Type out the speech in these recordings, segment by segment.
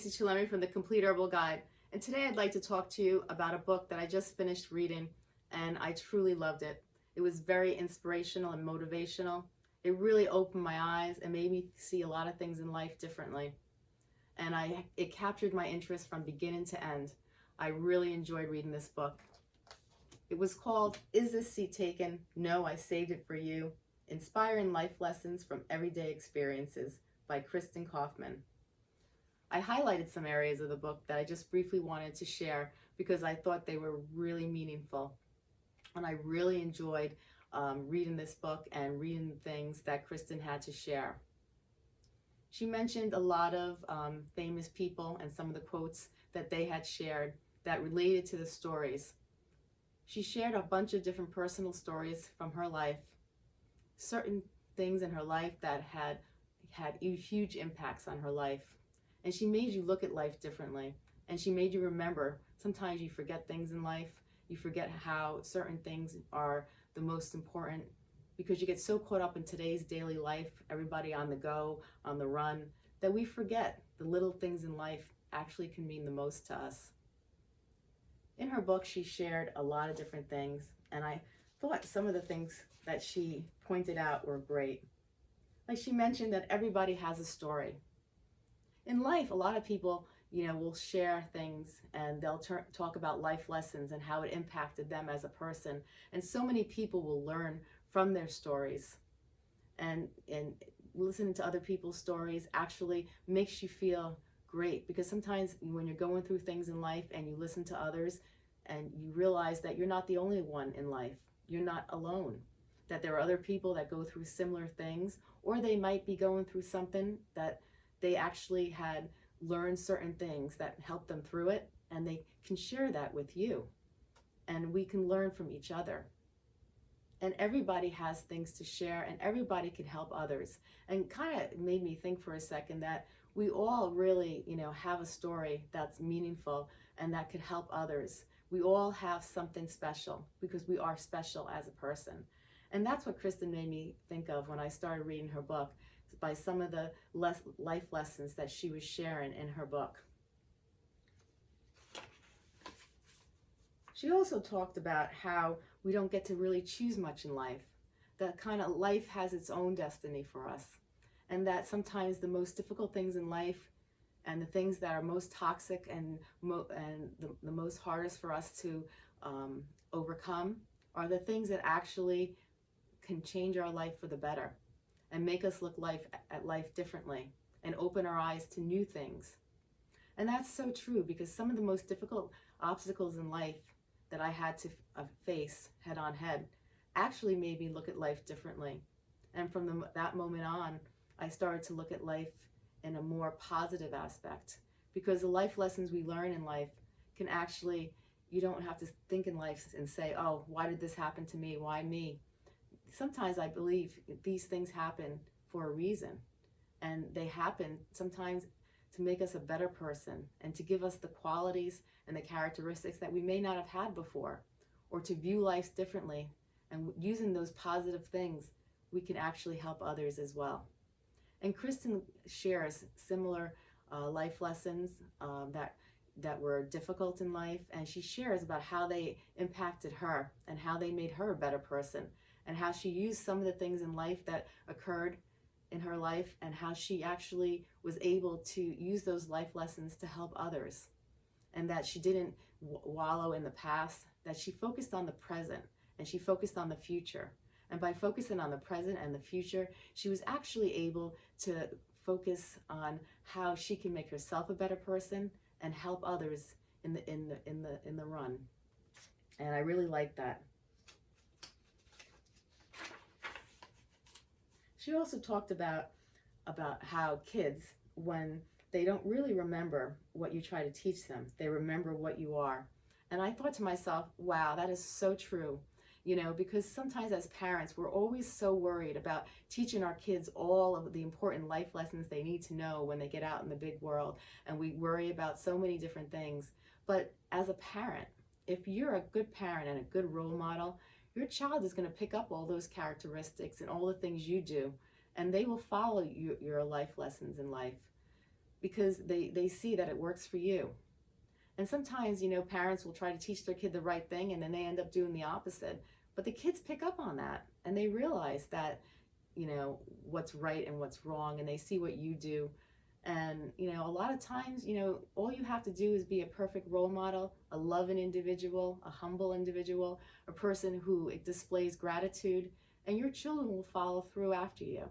Stacey Chillemi from the Complete Herbal Guide, and today I'd like to talk to you about a book that I just finished reading, and I truly loved it. It was very inspirational and motivational. It really opened my eyes and made me see a lot of things in life differently. And I, it captured my interest from beginning to end. I really enjoyed reading this book. It was called Is This Seat Taken? No, I Saved It For You. Inspiring Life Lessons from Everyday Experiences by Kristin Kaufman. I highlighted some areas of the book that I just briefly wanted to share because I thought they were really meaningful. And I really enjoyed um, reading this book and reading things that Kristin had to share. She mentioned a lot of um, famous people and some of the quotes that they had shared that related to the stories. She shared a bunch of different personal stories from her life, certain things in her life that had had huge impacts on her life. And she made you look at life differently. And she made you remember, sometimes you forget things in life. You forget how certain things are the most important because you get so caught up in today's daily life, everybody on the go, on the run, that we forget the little things in life actually can mean the most to us. In her book, she shared a lot of different things, and I thought some of the things that she pointed out were great. Like she mentioned that everybody has a story in life, a lot of people, you know, will share things and they'll talk about life lessons and how it impacted them as a person. And so many people will learn from their stories. And, and listening to other people's stories actually makes you feel great because sometimes when you're going through things in life and you listen to others and you realize that you're not the only one in life, you're not alone, that there are other people that go through similar things or they might be going through something that they actually had learned certain things that helped them through it and they can share that with you. And we can learn from each other. And everybody has things to share and everybody can help others. And kind of made me think for a second that we all really you know have a story that's meaningful and that could help others. We all have something special because we are special as a person. And that's what Kristin made me think of when I started reading her book by some of the less life lessons that she was sharing in her book. She also talked about how we don't get to really choose much in life. That kind of life has its own destiny for us. And that sometimes the most difficult things in life and the things that are most toxic and, mo and the, the most hardest for us to um, overcome are the things that actually can change our life for the better and make us look life at life differently and open our eyes to new things. And that's so true because some of the most difficult obstacles in life that I had to uh, face head on head actually made me look at life differently. And from the, that moment on, I started to look at life in a more positive aspect because the life lessons we learn in life can actually, you don't have to think in life and say, oh, why did this happen to me? Why me? Sometimes I believe these things happen for a reason. And they happen sometimes to make us a better person and to give us the qualities and the characteristics that we may not have had before or to view life differently. And using those positive things, we can actually help others as well. And Kristin shares similar uh, life lessons um, that that were difficult in life and she shares about how they impacted her and how they made her a better person and how she used some of the things in life that occurred in her life and how she actually was able to use those life lessons to help others and that she didn't wallow in the past, that she focused on the present and she focused on the future. And by focusing on the present and the future, she was actually able to focus on how she can make herself a better person and help others in the in the in the in the run. And I really like that. She also talked about, about how kids, when they don't really remember what you try to teach them, they remember what you are. And I thought to myself, wow, that is so true. You know, because sometimes as parents, we're always so worried about teaching our kids all of the important life lessons they need to know when they get out in the big world. And we worry about so many different things. But as a parent, if you're a good parent and a good role model, your child is going to pick up all those characteristics and all the things you do, and they will follow you, your life lessons in life. because they, they see that it works for you. And sometimes, you know, parents will try to teach their kid the right thing and then they end up doing the opposite. But the kids pick up on that and they realize that, you know, what's right and what's wrong and they see what you do. And, you know, a lot of times, you know, all you have to do is be a perfect role model, a loving individual, a humble individual, a person who displays gratitude, and your children will follow through after you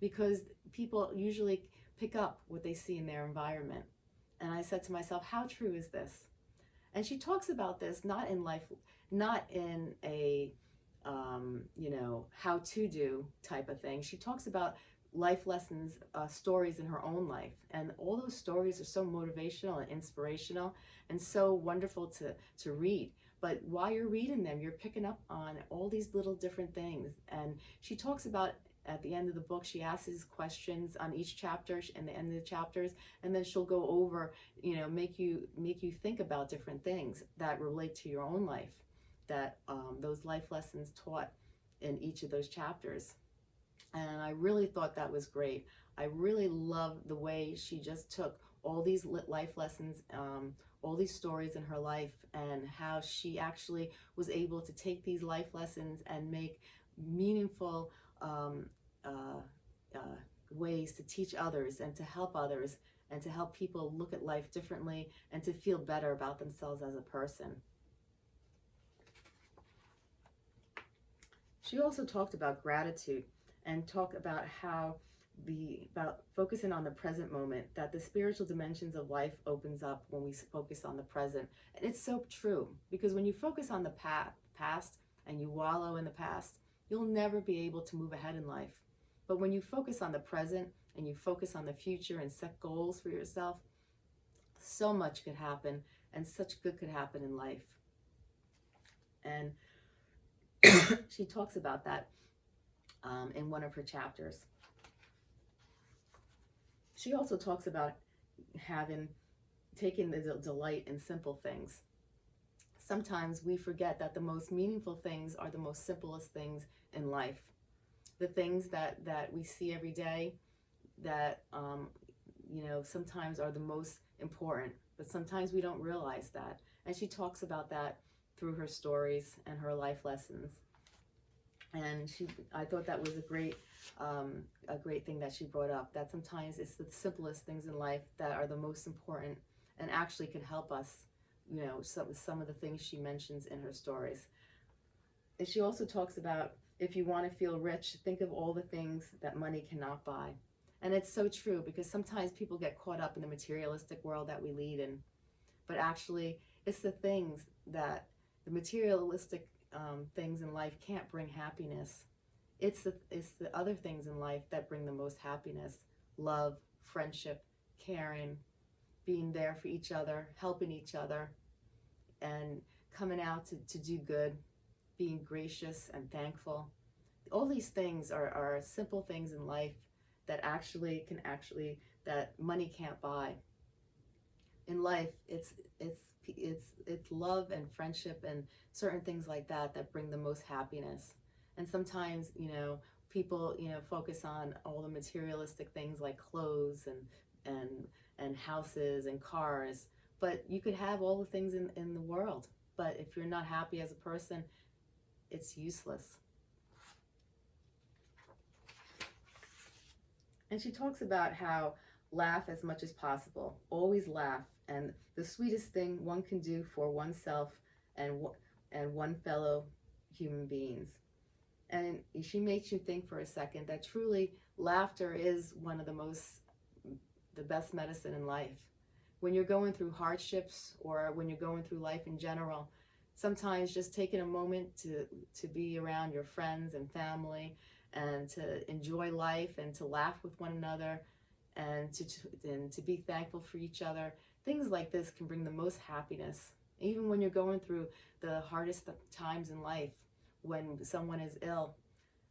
because people usually pick up what they see in their environment. And I said to myself, how true is this? And she talks about this not in life, not in a, um, you know, how to do type of thing. She talks about life lessons, uh, stories in her own life. And all those stories are so motivational and inspirational and so wonderful to, to read. But while you're reading them, you're picking up on all these little different things. And she talks about at the end of the book, she asks questions on each chapter and the end of the chapters, and then she'll go over, you know, make you make you think about different things that relate to your own life, that um, those life lessons taught in each of those chapters. And I really thought that was great. I really love the way she just took all these life lessons, um, all these stories in her life, and how she actually was able to take these life lessons and make meaningful um, uh, uh, ways to teach others and to help others and to help people look at life differently and to feel better about themselves as a person. She also talked about gratitude and talk about how the about focusing on the present moment that the spiritual dimensions of life opens up when we focus on the present. And it's so true because when you focus on the past past and you wallow in the past you'll never be able to move ahead in life. But when you focus on the present and you focus on the future and set goals for yourself, so much could happen and such good could happen in life. And she talks about that um, in one of her chapters. She also talks about having taken the delight in simple things. Sometimes we forget that the most meaningful things are the most simplest things in life the things that, that we see every day that, um, you know, sometimes are the most important, but sometimes we don't realize that. And she talks about that through her stories and her life lessons. And she, I thought that was a great, um, a great thing that she brought up, that sometimes it's the simplest things in life that are the most important and actually can help us, you know, some, some of the things she mentions in her stories. And she also talks about if you want to feel rich, think of all the things that money cannot buy. And it's so true because sometimes people get caught up in the materialistic world that we lead in. But actually, it's the things that the materialistic um, things in life can't bring happiness. It's the, it's the other things in life that bring the most happiness. Love, friendship, caring, being there for each other, helping each other, and coming out to, to do good being gracious and thankful. All these things are, are simple things in life that actually can actually, that money can't buy. In life, it's, it's, it's, it's love and friendship and certain things like that that bring the most happiness. And sometimes, you know, people, you know, focus on all the materialistic things like clothes and, and, and houses and cars, but you could have all the things in, in the world. But if you're not happy as a person, it's useless. And she talks about how laugh as much as possible, always laugh, and the sweetest thing one can do for oneself and, and one fellow human beings. And she makes you think for a second that truly laughter is one of the most, the best medicine in life. When you're going through hardships or when you're going through life in general, sometimes just taking a moment to, to be around your friends and family and to enjoy life and to laugh with one another and to, and to be thankful for each other. Things like this can bring the most happiness. Even when you're going through the hardest times in life, when someone is ill,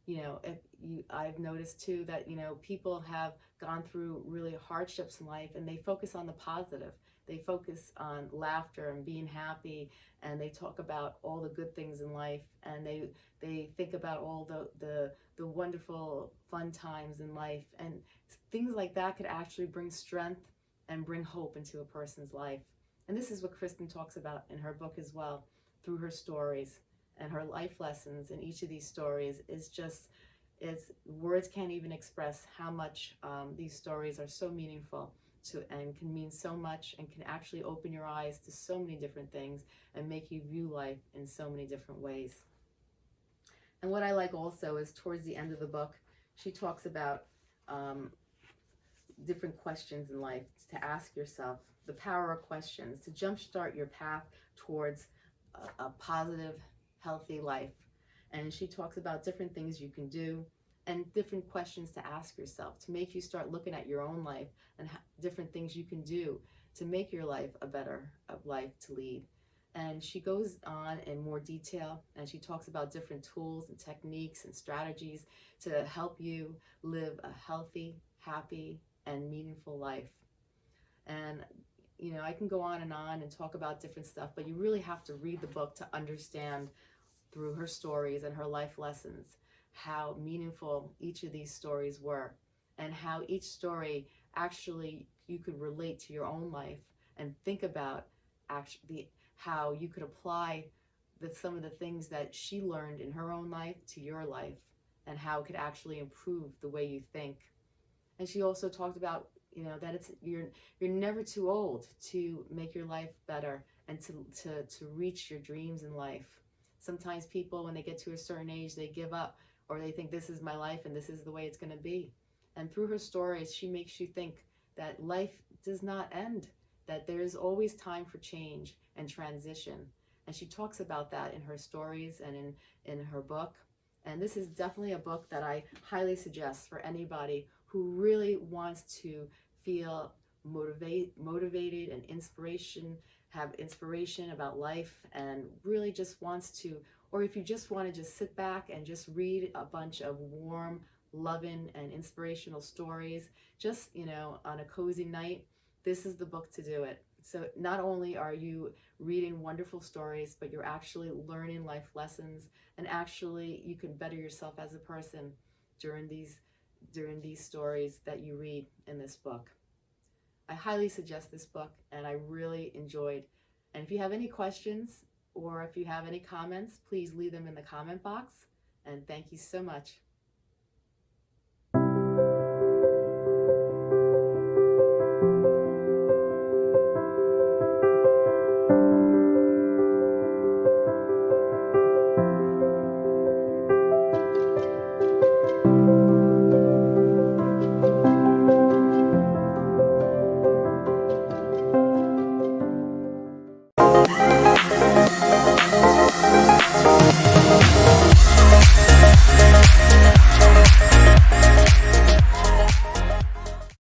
you know, if you, I've noticed too that, you know, people have gone through really hardships in life and they focus on the positive. They focus on laughter and being happy and they talk about all the good things in life and they they think about all the, the, the wonderful fun times in life and things like that could actually bring strength and bring hope into a person's life. And this is what Kristin talks about in her book as well, through her stories and her life lessons in each of these stories is just is words can't even express how much um, these stories are so meaningful to and can mean so much and can actually open your eyes to so many different things and make you view life in so many different ways. And what I like also is towards the end of the book, she talks about um, different questions in life to ask yourself, the power of questions, to jumpstart your path towards a, a positive, healthy life. And she talks about different things you can do and different questions to ask yourself to make you start looking at your own life and different things you can do to make your life a better life to lead. And she goes on in more detail and she talks about different tools and techniques and strategies to help you live a healthy, happy, and meaningful life. And, you know, I can go on and on and talk about different stuff, but you really have to read the book to understand through her stories and her life lessons how meaningful each of these stories were and how each story actually you could relate to your own life and think about actually how you could apply the, some of the things that she learned in her own life to your life and how it could actually improve the way you think. And she also talked about, you know, that it's you're you're never too old to make your life better and to to to reach your dreams in life. Sometimes people when they get to a certain age they give up or they think this is my life and this is the way it's going to be. And through her stories, she makes you think that life does not end, that there is always time for change and transition. And she talks about that in her stories and in, in her book. And this is definitely a book that I highly suggest for anybody who really wants to feel motivate, motivated and inspiration, have inspiration about life and really just wants to, or if you just want to just sit back and just read a bunch of warm, loving and inspirational stories, just, you know, on a cozy night, this is the book to do it. So not only are you reading wonderful stories, but you're actually learning life lessons and actually you can better yourself as a person during these during these stories that you read in this book. I highly suggest this book and I really enjoyed. And if you have any questions or if you have any comments, please leave them in the comment box. And thank you so much.